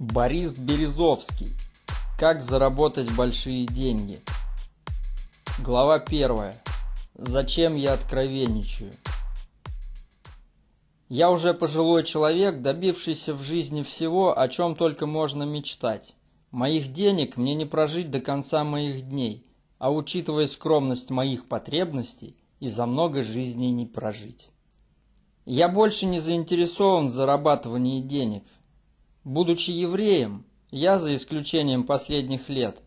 Борис Березовский. Как заработать большие деньги. Глава первая. Зачем я откровенничаю? Я уже пожилой человек, добившийся в жизни всего, о чем только можно мечтать. Моих денег мне не прожить до конца моих дней, а учитывая скромность моих потребностей, и за много жизней не прожить. Я больше не заинтересован в зарабатывании денег, Будучи евреем, я, за исключением последних лет,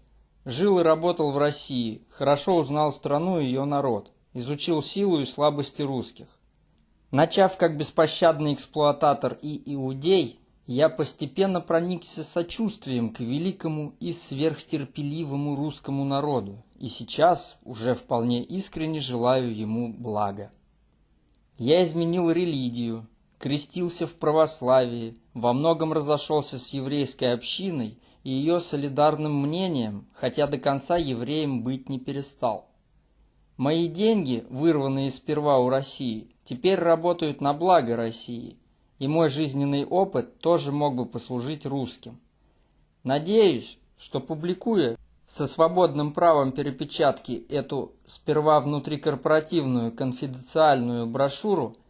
жил и работал в России, хорошо узнал страну и ее народ, изучил силу и слабости русских. Начав как беспощадный эксплуататор и иудей, я постепенно проникся сочувствием к великому и сверхтерпеливому русскому народу, и сейчас уже вполне искренне желаю ему блага. Я изменил религию, крестился в православии, во многом разошелся с еврейской общиной и ее солидарным мнением, хотя до конца евреем быть не перестал. Мои деньги, вырванные сперва у России, теперь работают на благо России, и мой жизненный опыт тоже мог бы послужить русским. Надеюсь, что публикуя со свободным правом перепечатки эту сперва внутрикорпоративную конфиденциальную брошюру –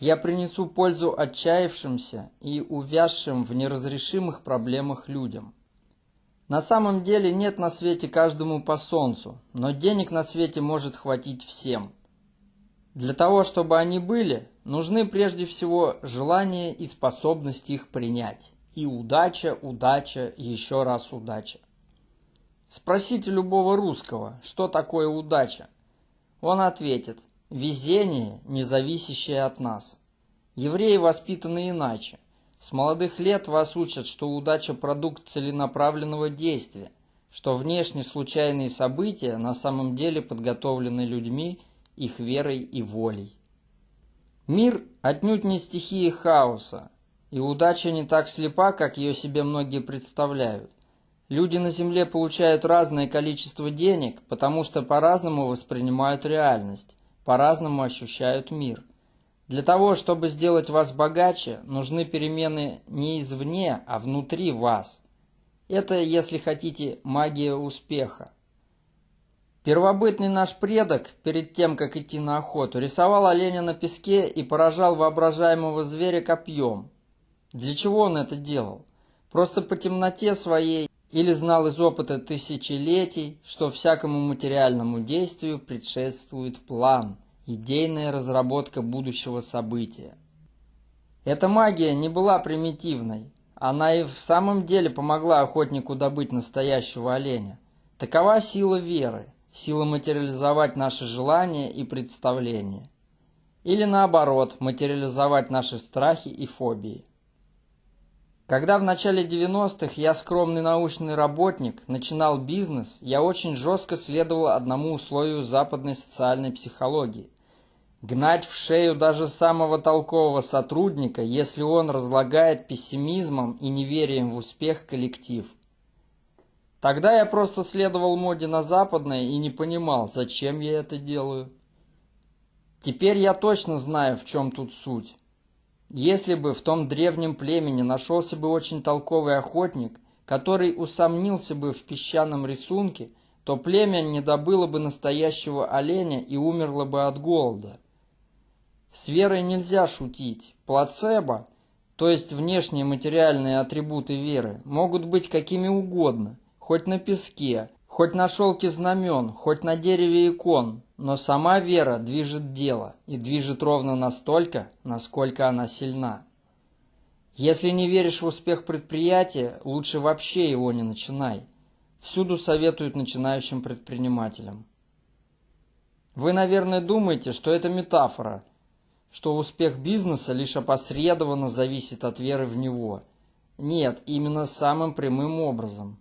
я принесу пользу отчаявшимся и увязшим в неразрешимых проблемах людям. На самом деле нет на свете каждому по солнцу, но денег на свете может хватить всем. Для того, чтобы они были, нужны прежде всего желание и способность их принять. И удача, удача, еще раз удача. Спросите любого русского, что такое удача. Он ответит, Везение, не зависящее от нас. Евреи воспитаны иначе. С молодых лет вас учат, что удача – продукт целенаправленного действия, что внешне случайные события на самом деле подготовлены людьми, их верой и волей. Мир отнюдь не стихия хаоса, и удача не так слепа, как ее себе многие представляют. Люди на Земле получают разное количество денег, потому что по-разному воспринимают реальность по-разному ощущают мир. Для того, чтобы сделать вас богаче, нужны перемены не извне, а внутри вас. Это, если хотите, магия успеха. Первобытный наш предок, перед тем, как идти на охоту, рисовал оленя на песке и поражал воображаемого зверя копьем. Для чего он это делал? Просто по темноте своей или знал из опыта тысячелетий, что всякому материальному действию предшествует план, идейная разработка будущего события. Эта магия не была примитивной, она и в самом деле помогла охотнику добыть настоящего оленя. Такова сила веры, сила материализовать наши желания и представления. Или наоборот, материализовать наши страхи и фобии. Когда в начале 90-х я скромный научный работник, начинал бизнес, я очень жестко следовал одному условию западной социальной психологии. Гнать в шею даже самого толкового сотрудника, если он разлагает пессимизмом и неверием в успех коллектив. Тогда я просто следовал моде на западное и не понимал, зачем я это делаю. Теперь я точно знаю, в чем тут суть. Если бы в том древнем племени нашелся бы очень толковый охотник, который усомнился бы в песчаном рисунке, то племя не добыло бы настоящего оленя и умерло бы от голода. С верой нельзя шутить. Плацебо, то есть внешние материальные атрибуты веры, могут быть какими угодно, хоть на песке, хоть на шелке знамен, хоть на дереве икон, но сама вера движет дело и движет ровно настолько, насколько она сильна. Если не веришь в успех предприятия, лучше вообще его не начинай. Всюду советуют начинающим предпринимателям. Вы, наверное, думаете, что это метафора, что успех бизнеса лишь опосредованно зависит от веры в него. Нет, именно самым прямым образом.